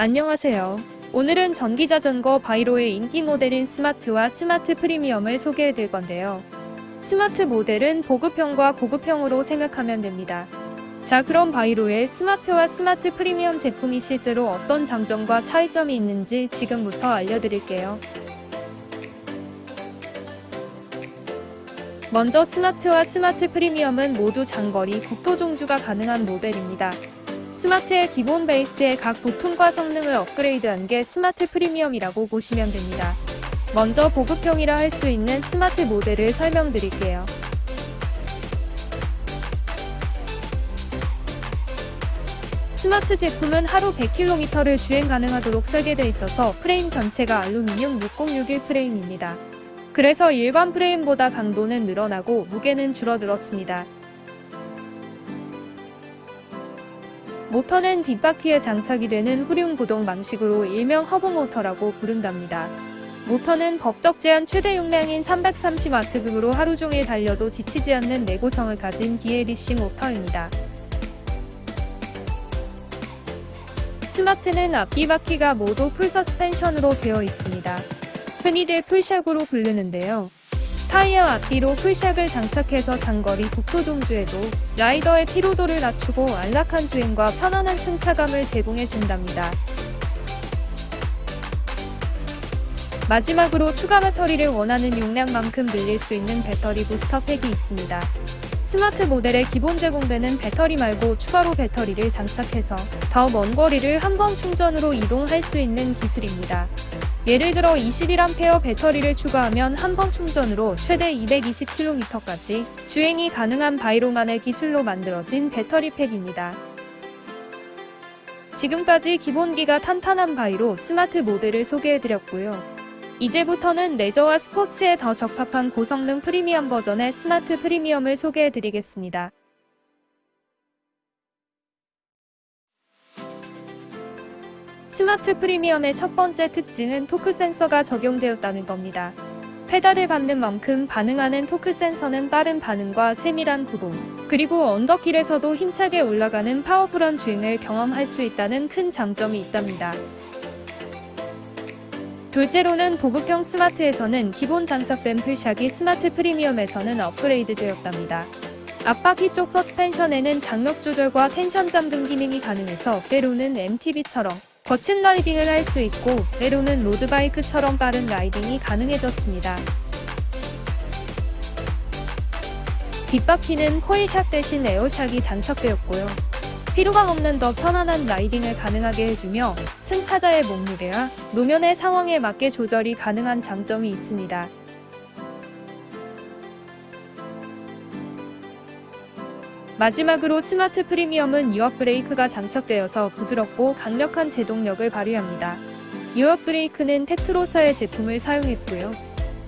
안녕하세요. 오늘은 전기자전거 바이로의 인기 모델인 스마트와 스마트 프리미엄을 소개해드릴 건데요. 스마트 모델은 보급형과 고급형으로 생각하면 됩니다. 자 그럼 바이로의 스마트와 스마트 프리미엄 제품이 실제로 어떤 장점과 차이점이 있는지 지금부터 알려드릴게요. 먼저 스마트와 스마트 프리미엄은 모두 장거리 국토 종주가 가능한 모델입니다. 스마트의 기본 베이스의 각 부품과 성능을 업그레이드한 게 스마트 프리미엄이라고 보시면 됩니다. 먼저 보급형이라 할 수 있는 스마트 모델을 설명드릴게요. 스마트 제품은 하루 100km를 주행 가능하도록 설계되어 있어서 프레임 전체가 알루미늄 6061 프레임입니다. 그래서 일반 프레임보다 강도는 늘어나고 무게는 줄어들었습니다. 모터는 뒷바퀴에 장착이 되는 후륜 구동 방식으로 일명 허브 모터라고 부른답니다. 모터는 법적 제한 최대 용량인 330W급으로 하루 종일 달려도 지치지 않는 내구성을 가진 BLDC 모터입니다. 스마트는 앞뒤 바퀴가 모두 full suspension으로 되어 있습니다. 흔히들 full shock으로 부르는데요. 타이어 앞뒤로 full shock을 장착해서 장거리 국토 종주에도 라이더의 피로도를 낮추고 안락한 주행과 편안한 승차감을 제공해준답니다. 마지막으로 추가 배터리를 원하는 용량만큼 늘릴 수 있는 배터리 부스터 팩이 있습니다. 스마트 모델에 기본 제공되는 배터리 말고 추가로 배터리를 장착해서 더 먼 거리를 한 번 충전으로 이동할 수 있는 기술입니다. 예를 들어 21A 배터리를 추가하면 한 번 충전으로 최대 220km까지 주행이 가능한 바이로만의 기술로 만들어진 배터리 팩입니다. 지금까지 기본기가 탄탄한 바이로 스마트 모델을 소개해드렸고요. 이제부터는 레저와 스포츠에 더 적합한 고성능 프리미엄 버전의 스마트 프리미엄을 소개해드리겠습니다. 스마트 프리미엄의 첫 번째 특징은 토크 센서가 적용되었다는 겁니다. 페달을 밟는 만큼 반응하는 토크 센서는 빠른 반응과 세밀한 구동, 그리고 언덕길에서도 힘차게 올라가는 파워풀한 주행을 경험할 수 있다는 큰 장점이 있답니다. 둘째로는 보급형 스마트에서는 기본 장착된 full shock이 스마트 프리미엄에서는 업그레이드 되었답니다. 앞바퀴 쪽 서스펜션에는 장력 조절과 텐션 잠금 기능이 가능해서 때로는 MTB처럼 거친 라이딩을 할 수 있고 때로는 road bike처럼 빠른 라이딩이 가능해졌습니다. 뒷바퀴는 코일샥 대신 에어샥이 장착되었고요. 피로감 없는 더 편안한 라이딩을 가능하게 해주며 승차자의 몸무게와 노면의 상황에 맞게 조절이 가능한 장점이 있습니다. 마지막으로 스마트 프리미엄은 유압 브레이크가 장착되어서 부드럽고 강력한 제동력을 발휘합니다. 유압 브레이크는 텍트로사의 제품을 사용했고요.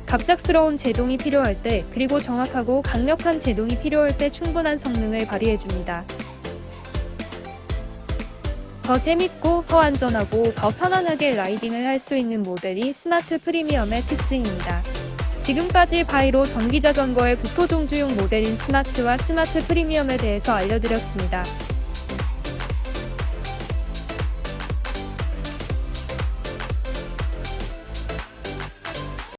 갑작스러운 제동이 필요할 때 그리고 정확하고 강력한 제동이 필요할 때 충분한 성능을 발휘해줍니다. 더 재밌고 더 안전하고 더 편안하게 라이딩을 할 수 있는 모델이 스마트 프리미엄의 특징입니다. 지금까지 바이로 전기자전거의 국토종주용 모델인 스마트와 스마트 프리미엄에 대해서 알려드렸습니다.